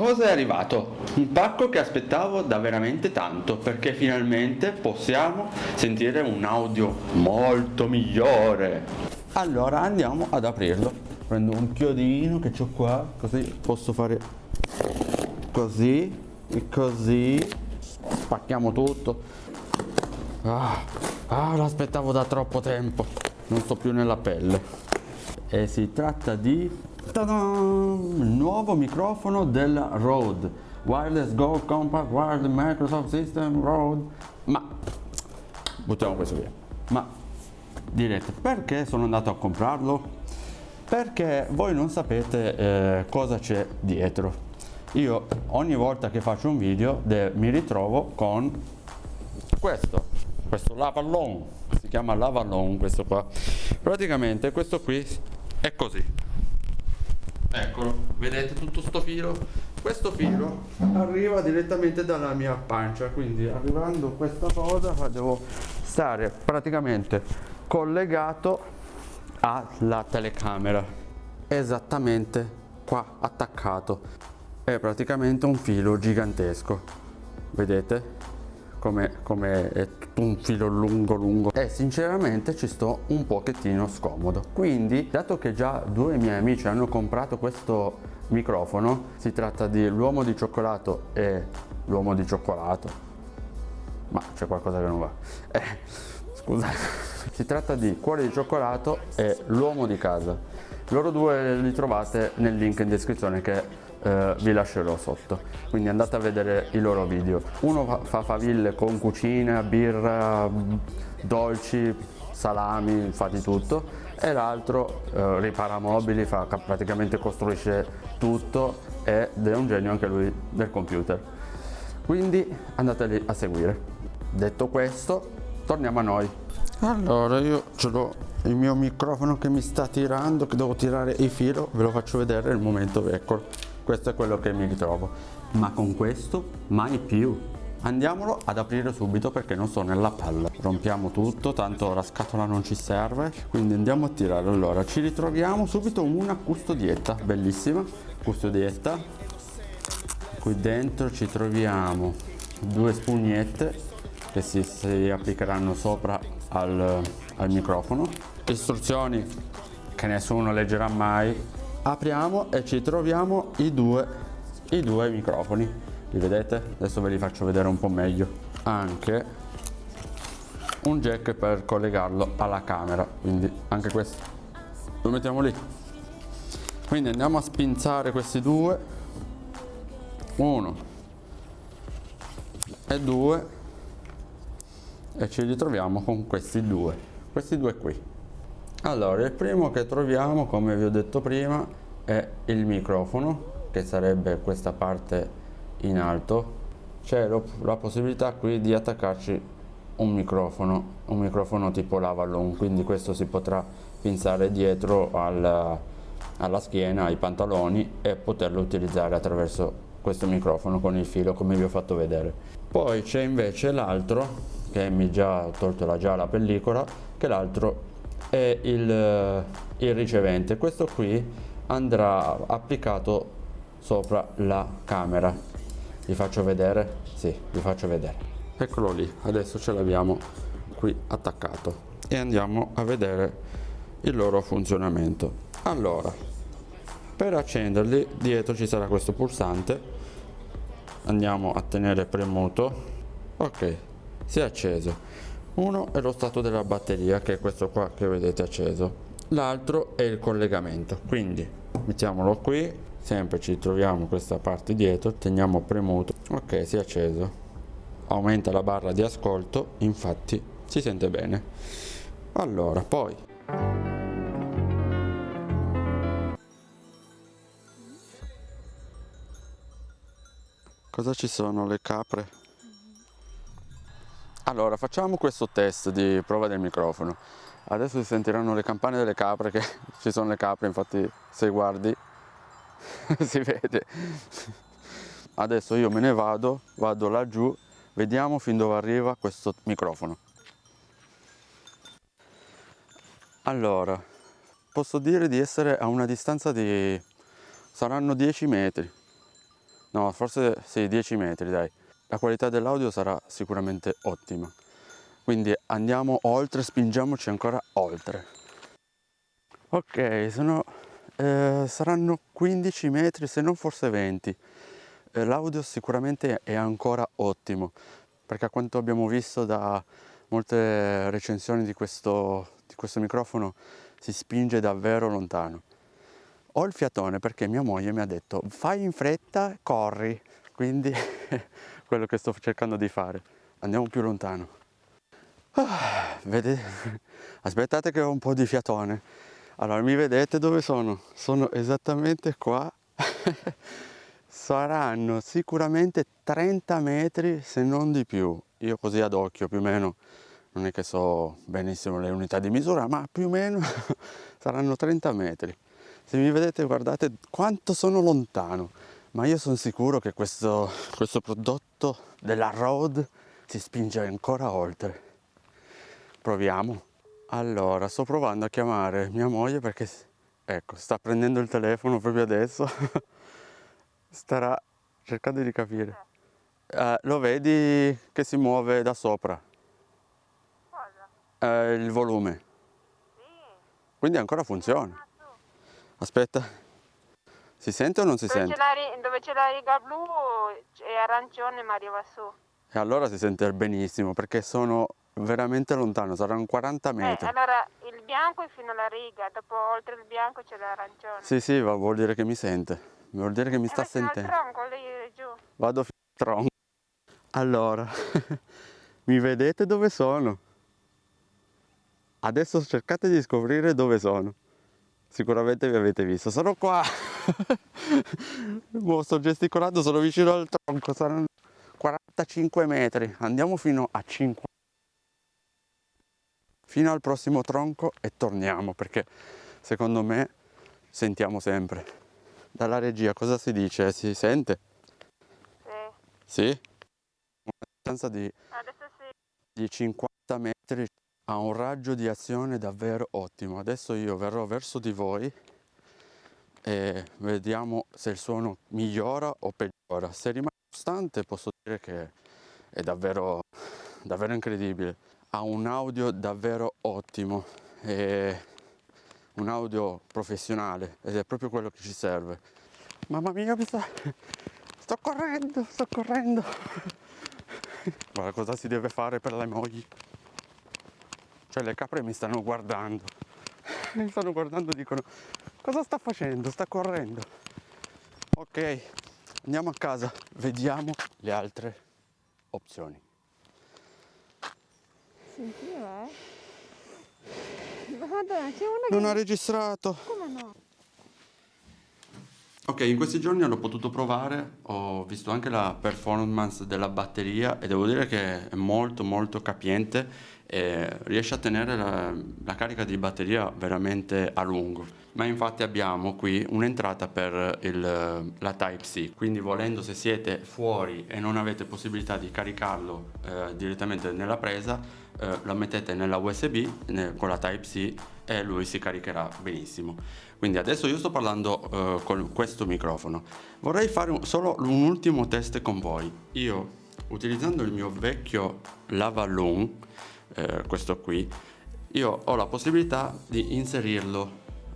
cosa è arrivato? Un pacco che aspettavo da veramente tanto perché finalmente possiamo sentire un audio molto migliore. Allora andiamo ad aprirlo. Prendo un chiodino che ho qua, così posso fare così e così. Spacchiamo tutto. Ah, ah l'aspettavo da troppo tempo. Non sto più nella pelle. E si tratta di il nuovo microfono della Rode. Wireless Go Compact Wireless Microsoft System Rode. Ma buttiamo questo via. Ma direte perché sono andato a comprarlo? perché voi non sapete eh, cosa c'è dietro. Io ogni volta che faccio un video mi ritrovo con questo questo lavallon si chiama lavallon questo qua. Praticamente questo qui è così eccolo vedete tutto sto filo? Questo filo arriva direttamente dalla mia pancia quindi arrivando questa cosa devo stare praticamente collegato alla telecamera esattamente qua attaccato. È praticamente un filo gigantesco vedete come, come è tutto un filo lungo lungo. E sinceramente ci sto un pochettino scomodo. Quindi dato che già due miei amici hanno comprato questo microfono si tratta di l'uomo di cioccolato e l'uomo di cioccolato. Ma c'è qualcosa che non va. Eh, scusate si tratta di cuore di cioccolato e l'uomo di casa. Loro due li trovate nel link in descrizione che eh, vi lascerò sotto. Quindi andate a vedere i loro video. Uno fa faville con cucina birra dolci salami fa di tutto. E l'altro eh, ripara mobili fa, praticamente costruisce tutto ed è un genio anche lui del computer. Quindi andateli a seguire. Detto questo torniamo a noi. Allora io ce l'ho il mio microfono che mi sta tirando che devo tirare il filo ve lo faccio vedere nel momento eccolo questo è quello che mi ritrovo. Ma con questo mai più. Andiamolo ad aprire subito perché non sto nella palla. Rompiamo tutto tanto la scatola non ci serve. Quindi andiamo a tirare. Allora ci ritroviamo subito una custodietta. Bellissima custodietta. Qui dentro ci troviamo due spugnette che si, si applicheranno sopra al, al microfono. Istruzioni che nessuno leggerà mai apriamo e ci troviamo i due, i due microfoni. Li vedete? adesso ve li faccio vedere un po' meglio. Anche un jack per collegarlo alla camera quindi anche questo. Lo mettiamo lì. Quindi andiamo a spinzare questi due. Uno e due. E ci ritroviamo con questi due. Questi due qui allora il primo che troviamo come vi ho detto prima è il microfono che sarebbe questa parte in alto. C'è la possibilità qui di attaccarci un microfono un microfono tipo lavallon quindi questo si potrà pinzare dietro alla, alla schiena ai pantaloni e poterlo utilizzare attraverso questo microfono con il filo come vi ho fatto vedere. Poi c'è invece l'altro che mi già tolto la già la pellicola che l'altro è il, il ricevente. Questo qui andrà applicato sopra la camera. Vi faccio vedere? Sì vi faccio vedere. Eccolo lì adesso ce l'abbiamo qui attaccato. E andiamo a vedere il loro funzionamento. Allora per accenderli dietro ci sarà questo pulsante. Andiamo a tenere premuto. Ok si è acceso uno è lo stato della batteria che è questo qua che vedete acceso. L'altro è il collegamento. Quindi mettiamolo qui sempre ci troviamo questa parte dietro teniamo premuto. Ok si è acceso. Aumenta la barra di ascolto infatti si sente bene. Allora poi. Cosa ci sono le capre allora, facciamo questo test di prova del microfono. Adesso si sentiranno le campane delle capre, che ci sono le capre, infatti se guardi si vede. Adesso io me ne vado, vado laggiù, vediamo fin dove arriva questo microfono. Allora, posso dire di essere a una distanza di... saranno 10 metri. no forse sì 10 metri dai la qualità dell'audio sarà sicuramente ottima. Quindi andiamo oltre spingiamoci ancora oltre. Ok sono eh, saranno 15 metri se non forse 20 eh, l'audio sicuramente è ancora ottimo perché a quanto abbiamo visto da molte recensioni di questo, di questo microfono si spinge davvero lontano. Ho il fiatone perché mia moglie mi ha detto fai in fretta corri. Quindi quello che sto cercando di fare andiamo più lontano ah, vedete aspettate che ho un po' di fiatone allora, mi vedete dove sono? Sono esattamente qua. Saranno sicuramente 30 metri se non di più. Io così ad occhio più o meno, non è che so benissimo le unità di misura, ma più o meno saranno 30 metri. Se mi vedete guardate quanto sono lontano. Ma io sono sicuro che questo, questo prodotto della Road si spinge ancora oltre. Proviamo. Allora, sto provando a chiamare mia moglie perché, ecco, sta prendendo il telefono proprio adesso. Starà cercando di capire. Eh, lo vedi che si muove da sopra? Cosa? Eh, il volume. Sì. Quindi ancora funziona. Aspetta. Si sente o non si dove sente? dove c'è la riga blu è arancione ma arriva su. E allora si sente benissimo perché sono veramente lontano, saranno 40 eh, metri. Eh, allora il bianco è fino alla riga, dopo oltre il bianco c'è l'arancione. Sì, sì, vuol dire che mi sente, vuol dire che mi eh, sta sentendo. tronco, lì giù. Vado fino al tronco. Allora, mi vedete dove sono? Adesso cercate di scoprire dove sono. Sicuramente vi avete visto, sono qua. sto gesticolando, sono vicino al tronco, saranno 45 metri. Andiamo fino a 50 fino al prossimo tronco e torniamo perché secondo me sentiamo sempre. Dalla regia cosa si dice? Si sente? Sì. Sì? Una distanza di, sì. di 50 metri ha un raggio di azione davvero ottimo. Adesso io verrò verso di voi e vediamo se il suono migliora o peggiora. Se rimane costante posso dire che è davvero, davvero incredibile ha un audio davvero ottimo e un audio professionale ed è proprio quello che ci serve mamma mia mi sta... sto correndo sto correndo guarda cosa si deve fare per le mogli cioè le capre mi stanno guardando mi stanno guardando e dicono cosa sta facendo sta correndo ok andiamo a casa vediamo le altre opzioni sentiva, eh? Madonna, c'è una che... Non ha registrato. Come no? Ok, in questi giorni l'ho potuto provare, ho visto anche la performance della batteria e devo dire che è molto molto capiente e riesce a tenere la, la carica di batteria veramente a lungo. Ma infatti abbiamo qui un'entrata per il, la Type-C, quindi volendo se siete fuori e non avete possibilità di caricarlo eh, direttamente nella presa, eh, la mettete nella USB con la Type-C e lui si caricherà benissimo. Quindi adesso io sto parlando eh, con questo microfono. Vorrei fare un, solo un ultimo test con voi. Io utilizzando il mio vecchio Lavaloon, eh, questo qui, io ho la possibilità di inserirlo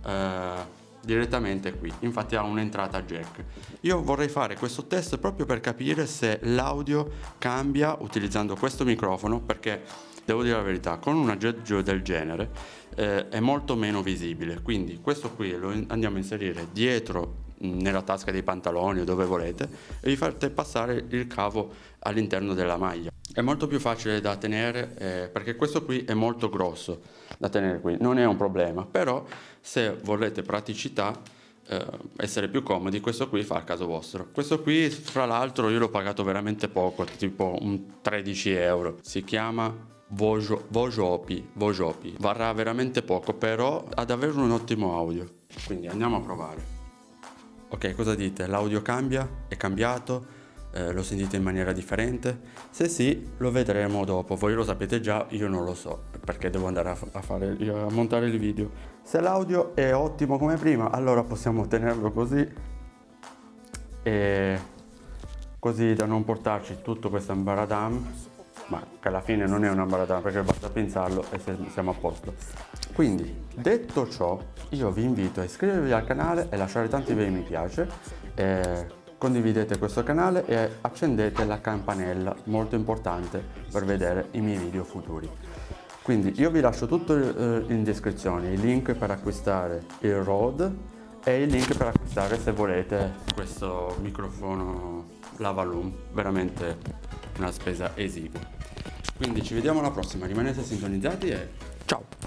eh, direttamente qui infatti ha un'entrata jack io vorrei fare questo test proprio per capire se l'audio cambia utilizzando questo microfono perché devo dire la verità con un aggeggio del genere eh, è molto meno visibile. Quindi questo qui lo andiamo a inserire dietro nella tasca dei pantaloni o dove volete e vi fate passare il cavo all'interno della maglia. È molto più facile da tenere eh, perché questo qui è molto grosso da tenere qui. Non è un problema però se volete praticità eh, essere più comodi questo qui fa il caso vostro. Questo qui fra l'altro io l'ho pagato veramente poco tipo un 13 euro. Si chiama Vojo, Vojopi, Vojopi. Varrà veramente poco però ha davvero un ottimo audio. Quindi andiamo a provare. Ok cosa dite? L'audio cambia? È cambiato? Eh, lo sentite in maniera differente? Se sì lo vedremo dopo. Voi lo sapete già io non lo so perché devo andare a, a, fare, a montare il video. Se l'audio è ottimo come prima allora possiamo tenerlo così e così da non portarci tutto questo ambaradam ma che alla fine non è un ambaradam perché basta pensarlo e siamo a posto. Quindi detto ciò io vi invito a iscrivervi al canale e lasciare tanti bei mi piace eh, condividete questo canale e accendete la campanella molto importante per vedere i miei video futuri. Quindi io vi lascio tutto eh, in descrizione i link per acquistare il Rode e il link per acquistare se volete questo microfono Lavaloom veramente una spesa esigua. Quindi ci vediamo alla prossima. Rimanete sintonizzati e ciao